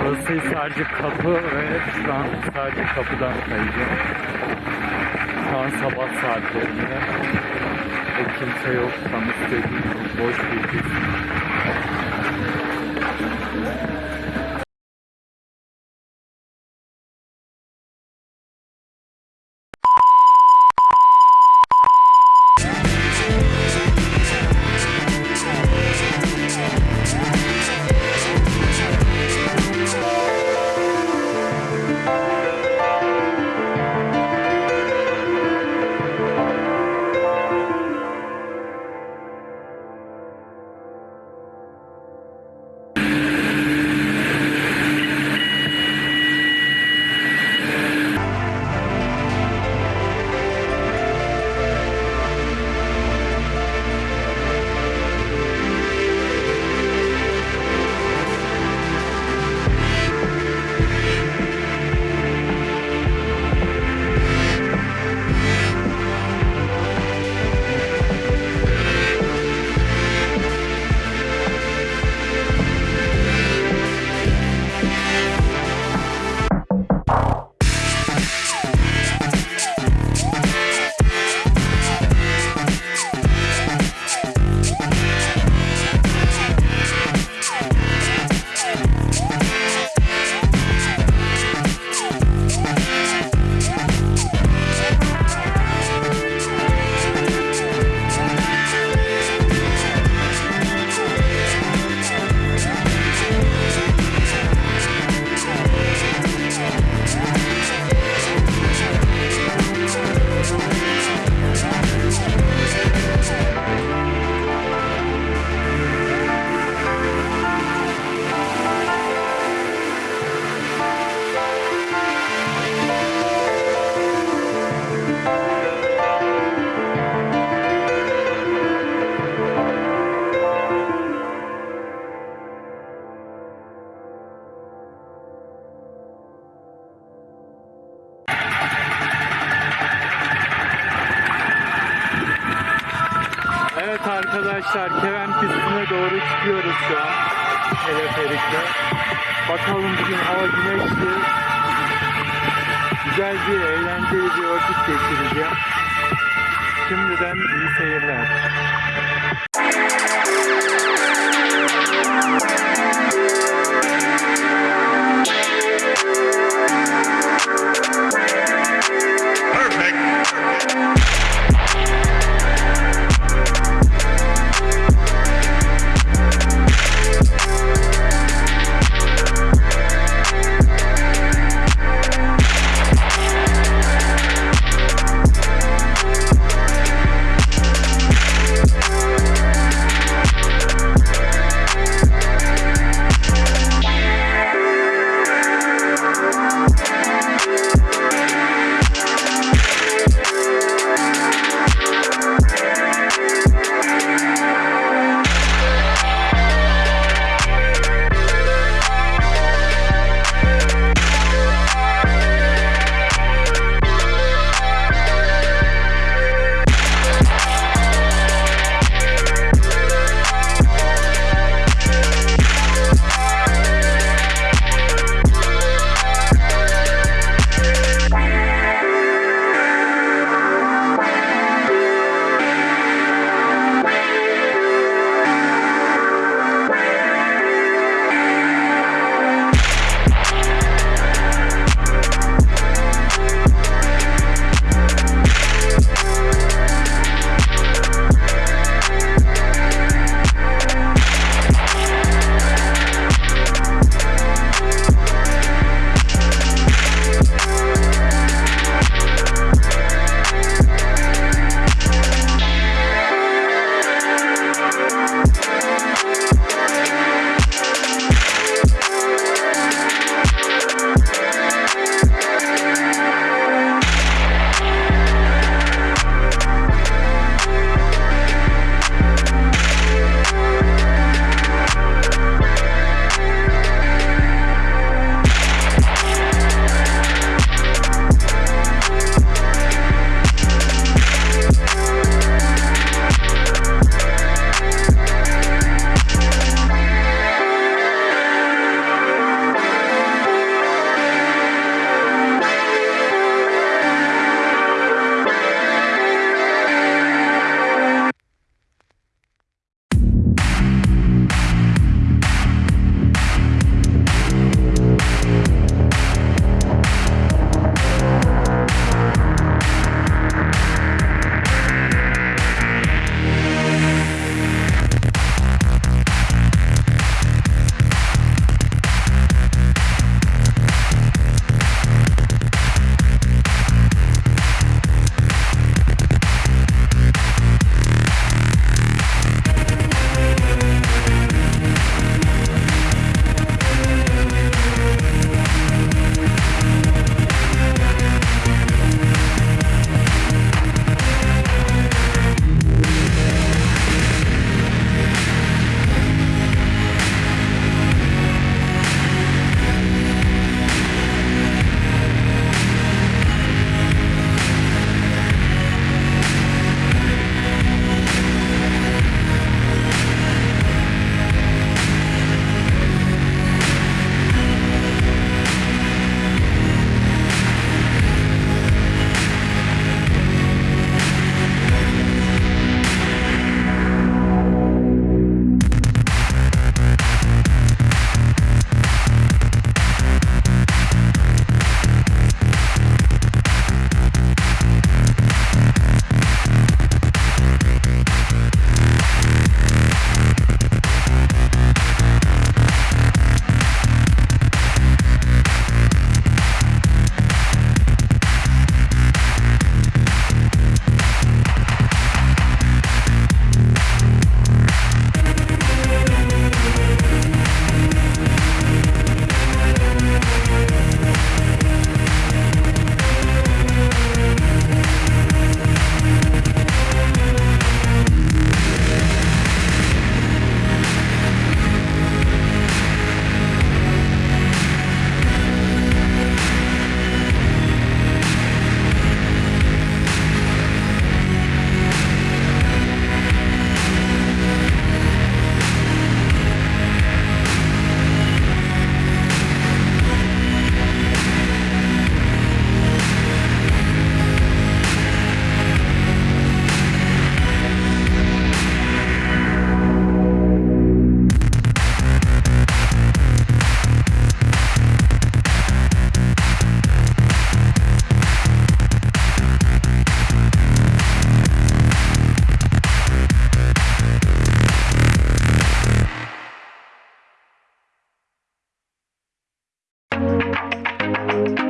Burası sadece kapı ve şu an sadece kapıdan kayacağım. Şu an sabah saatlerinde ve kimse yok. Tam istediğim boş bir kesim. Arkadaşlar Keven pistine doğru çıkıyoruz şu an. Teleferikle. Bakalım bugün hava güneşli. Güzel bir eğlenceli bir vakit geçireceğim. Şimdiden iyi seyirler. Música